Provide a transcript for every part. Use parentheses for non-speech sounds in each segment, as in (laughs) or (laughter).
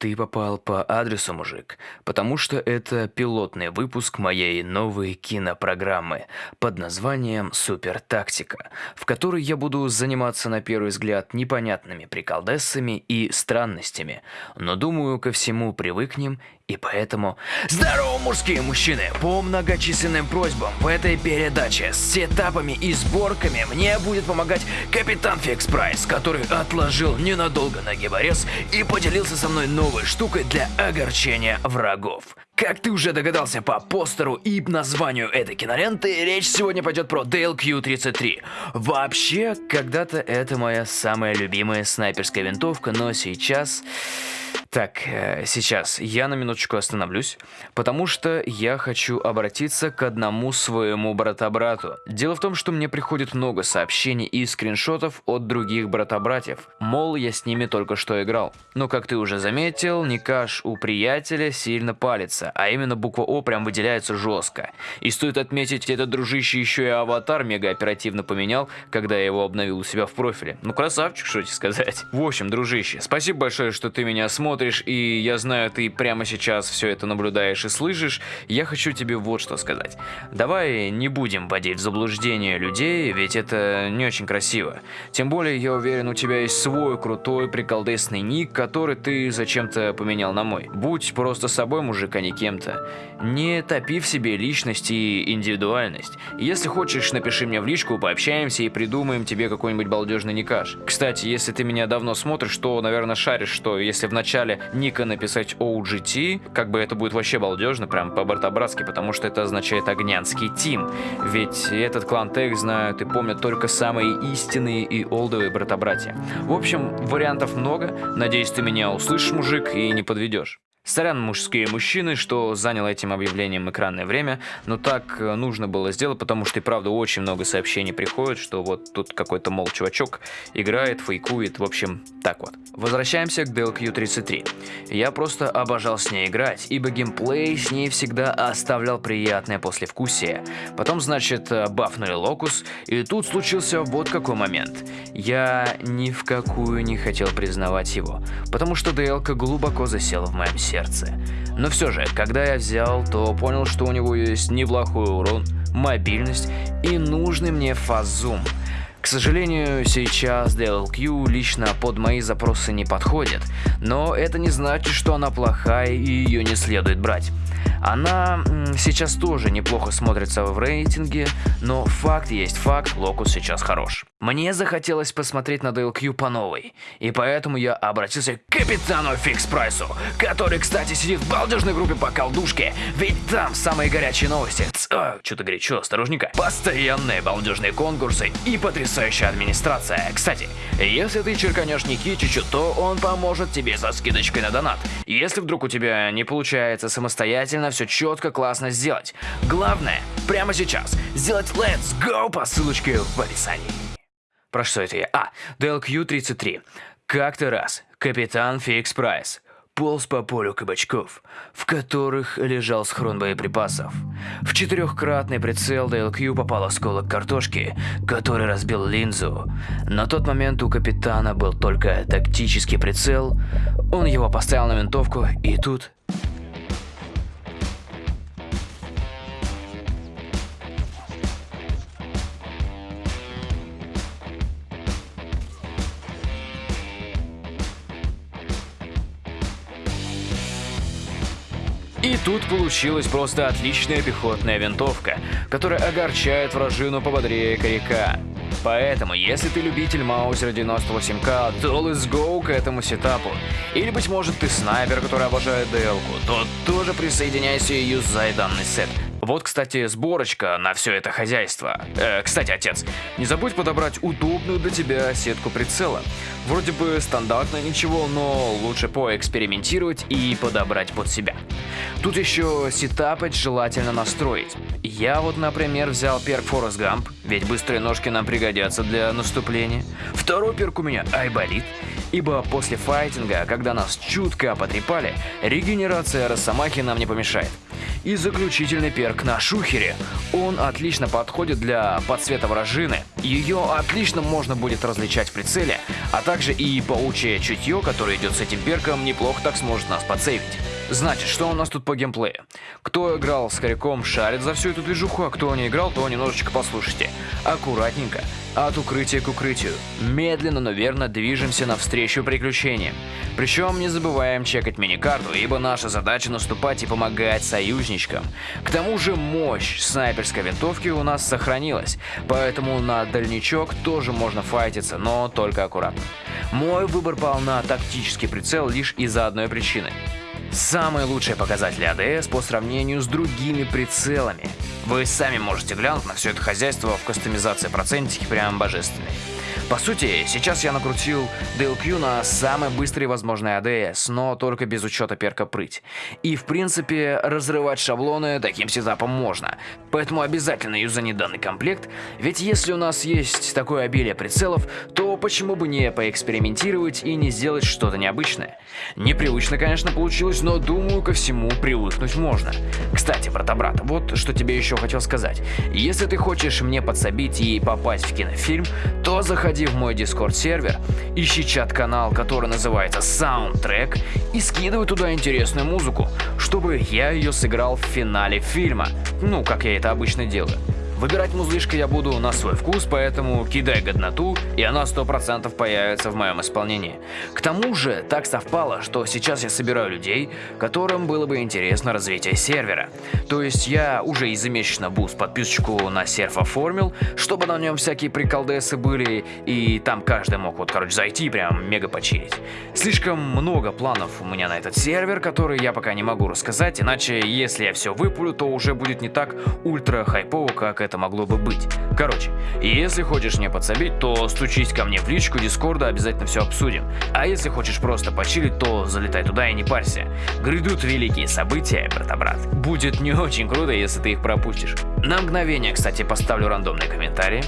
Ты попал по адресу, мужик, потому что это пилотный выпуск моей новой кинопрограммы под названием «Супер Тактика», в которой я буду заниматься на первый взгляд непонятными приколдессами и странностями, но думаю, ко всему привыкнем и поэтому... Здорово, мужские мужчины! По многочисленным просьбам в этой передаче с сетапами и сборками мне будет помогать капитан Fix Price, который отложил ненадолго ногиборез и поделился со мной новой штукой для огорчения врагов. Как ты уже догадался по постеру и названию этой киноленты, речь сегодня пойдет про DLQ-33. Вообще, когда-то это моя самая любимая снайперская винтовка, но сейчас... Так, э, сейчас я на минуточку остановлюсь, потому что я хочу обратиться к одному своему брата-брату. Дело в том, что мне приходит много сообщений и скриншотов от других брата-братьев, мол, я с ними только что играл. Но как ты уже заметил, Никаш у приятеля сильно палится, а именно буква О прям выделяется жестко. И стоит отметить, этот дружище еще и аватар мега оперативно поменял, когда я его обновил у себя в профиле. Ну красавчик, что тебе сказать. В общем, дружище, спасибо большое, что ты меня смотришь и я знаю, ты прямо сейчас все это наблюдаешь и слышишь, я хочу тебе вот что сказать. Давай не будем вводить в заблуждение людей, ведь это не очень красиво. Тем более, я уверен, у тебя есть свой крутой приколдесный ник, который ты зачем-то поменял на мой. Будь просто собой, мужик, а не кем-то. Не топи в себе личность и индивидуальность. Если хочешь, напиши мне в личку, пообщаемся и придумаем тебе какой-нибудь балдежный никаш. Кстати, если ты меня давно смотришь, то, наверное, шаришь, что если в начале ника написать OGT, как бы это будет вообще балдежно, прям по-братобратски, потому что это означает Огнянский Тим. Ведь этот клан Тех знают и помнят только самые истинные и олдовые брата-братья. В общем, вариантов много. Надеюсь, ты меня услышишь, мужик, и не подведешь. Сорян, мужские мужчины, что занял этим объявлением экранное время, но так э, нужно было сделать, потому что и правда очень много сообщений приходит, что вот тут какой-то, мол, чувачок играет, фейкует, в общем, так вот. Возвращаемся к DLQ-33. Я просто обожал с ней играть, ибо геймплей с ней всегда оставлял приятное послевкусие. Потом, значит, э, бафнули Локус, и тут случился вот какой момент. Я ни в какую не хотел признавать его, потому что DLK глубоко засела в моем сердце сердце. Но все же, когда я взял, то понял, что у него есть неплохой урон, мобильность и нужный мне фазум. К сожалению, сейчас DLQ лично под мои запросы не подходит, но это не значит, что она плохая и ее не следует брать. Она сейчас тоже неплохо смотрится в рейтинге, но факт есть факт, Локус сейчас хорош. Мне захотелось посмотреть на DLQ по новой, и поэтому я обратился к капитану Фикс Прайсу, который, кстати, сидит в балдежной группе по колдушке, ведь там самые горячие новости. А, Что-то горячо, осторожненько. Постоянные балдежные конкурсы и потрясающая администрация. Кстати, если ты черканешь Никитичу, то он поможет тебе со скидочкой на донат. Если вдруг у тебя не получается самостоятельно все четко, классно сделать. Главное, прямо сейчас, сделать Let's Go по ссылочке в описании. Про что это я? А, DLQ-33. Как-то раз капитан Фикс Прайс полз по полю кабачков, в которых лежал схрон боеприпасов. В четырехкратный прицел DLQ попал осколок картошки, который разбил линзу. На тот момент у капитана был только тактический прицел, он его поставил на винтовку, и тут И тут получилась просто отличная пехотная винтовка, которая огорчает вражину пободрее коряка. Поэтому, если ты любитель Маузер 98К, то let's go к этому сетапу. Или, быть может, ты снайпер, который обожает DL-ку, то тоже присоединяйся и юзай данный сет. Вот, кстати, сборочка на все это хозяйство. Э, кстати, отец, не забудь подобрать удобную для тебя сетку прицела. Вроде бы стандартно ничего, но лучше поэкспериментировать и подобрать под себя. Тут еще сетапать желательно настроить. Я вот, например, взял перк Forest Gump, ведь быстрые ножки нам пригодятся для наступления. Второй перк у меня Айболит, ибо после файтинга, когда нас чутко потрепали, регенерация Росомахи нам не помешает. И заключительный перк на шухере. Он отлично подходит для подсвета вражины. Ее отлично можно будет различать в прицеле, а также и паучье чутье, которое идет с этим перком, неплохо так сможет нас подсейвить. Значит, что у нас тут по геймплею? Кто играл с Коряком, шарит за всю эту движуху, а кто не играл, то немножечко послушайте. Аккуратненько, от укрытия к укрытию. Медленно, но верно движемся навстречу приключениям. Причем не забываем чекать миникарту, ибо наша задача наступать и помогать союзничкам. К тому же мощь снайперской винтовки у нас сохранилась, поэтому на дальничок тоже можно файтиться, но только аккуратно. Мой выбор пал на тактический прицел лишь из-за одной причины – Самые лучшие показатели АДС по сравнению с другими прицелами. Вы сами можете глянуть на все это хозяйство в кастомизации процентики прям божественные. По сути, сейчас я накрутил DLQ на самый быстрый возможный ADS, но только без учета перка прыть. И в принципе, разрывать шаблоны таким сетапом можно. Поэтому обязательно юзани данный комплект, ведь если у нас есть такое обилие прицелов, то почему бы не поэкспериментировать и не сделать что-то необычное. Непривычно, конечно, получилось, но думаю, ко всему привыкнуть можно. Кстати, брата-брата, вот что тебе еще хотел сказать. Если ты хочешь мне подсобить и попасть в кинофильм, то заходи в мой Discord сервер, ищи чат-канал, который называется Soundtrack, и скидывай туда интересную музыку, чтобы я ее сыграл в финале фильма, ну, как я это обычно делаю. Выбирать музлишко я буду на свой вкус, поэтому кидай годноту, и она 100% появится в моем исполнении. К тому же, так совпало, что сейчас я собираю людей, которым было бы интересно развитие сервера. То есть я уже ежемесячно boost подписочку на серв оформил, чтобы на нем всякие приколдесы были, и там каждый мог вот, короче, зайти прям мега почилить. Слишком много планов у меня на этот сервер, который я пока не могу рассказать, иначе если я все выпулю, то уже будет не так ультра хайпово, как это это могло бы быть. Короче, если хочешь мне подсобить, то стучись ко мне в личку Дискорда, обязательно все обсудим. А если хочешь просто почилить, то залетай туда и не парься. Грядут великие события, брата-брат. Будет не очень круто, если ты их пропустишь. На мгновение, кстати, поставлю рандомные комментарии.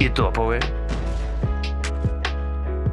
И топовые.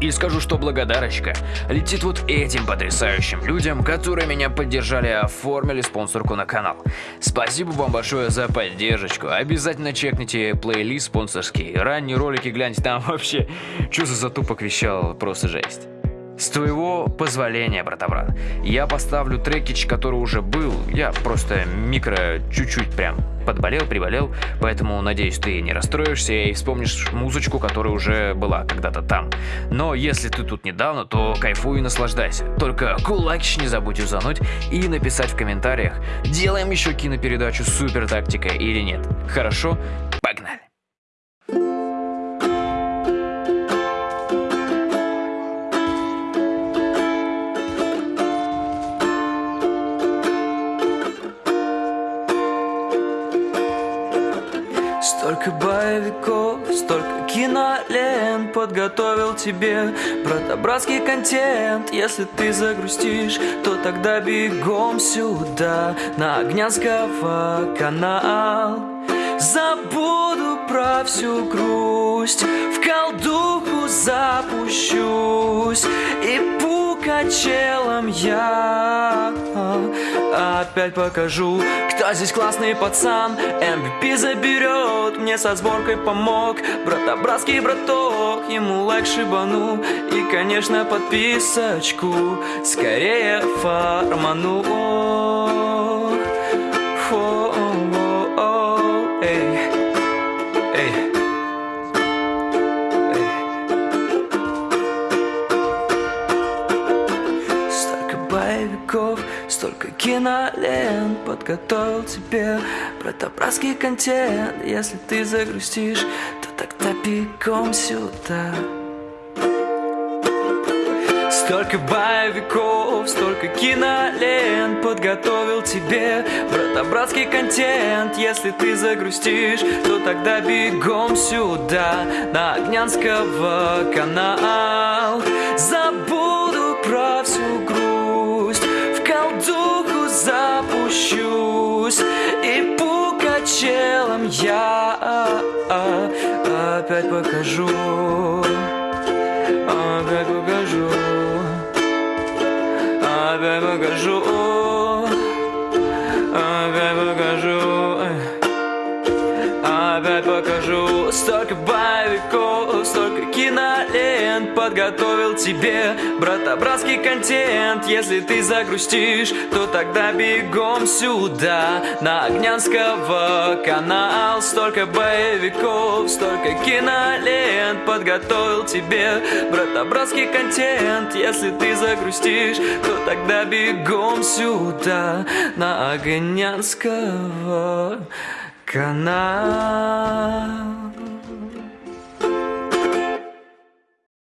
И скажу, что благодарочка летит вот этим потрясающим людям, которые меня поддержали и оформили спонсорку на канал. Спасибо вам большое за поддержку. Обязательно чекните плейлист спонсорский. Ранние ролики гляньте, там (laughs) вообще что за затупок вещал, просто жесть. С твоего позволения, брата-брат, я поставлю трекич, который уже был, я просто микро чуть-чуть прям подболел, приболел, поэтому, надеюсь, ты не расстроишься и вспомнишь музычку, которая уже была когда-то там. Но если ты тут недавно, то кайфуй и наслаждайся. Только кулакич не забудь юзануть и написать в комментариях, делаем еще кинопередачу «Супер тактика» или нет. Хорошо? Погнали! Кинолент подготовил тебе Брата-братский контент. Если ты загрустишь, то тогда бегом сюда На Огнянского канал. Забуду про всю грусть В колдуху запущусь И пукачелом я Опять покажу, кто здесь классный пацан. MVP заберет, мне со сборкой помог. Брата-братский браток, ему лайк шибану И, конечно, подписочку скорее фарману кинолент Подготовил тебе братобратский контент. Если ты загрустишь, то тогда бегом сюда. Столько боевиков, столько кинолент Подготовил тебе братобратский контент. Если ты загрустишь, то тогда бегом сюда На Огнянского канал опять покажу Опять покажу Опять покажу подготовил тебе Брата-братский контент. Если ты загрустишь, то тогда бегом сюда. На Огнянского канал Столько боевиков, столько кинолент Подготовил тебе брата-братский контент. Если ты загрустишь, то тогда бегом сюда. На Огнянского канал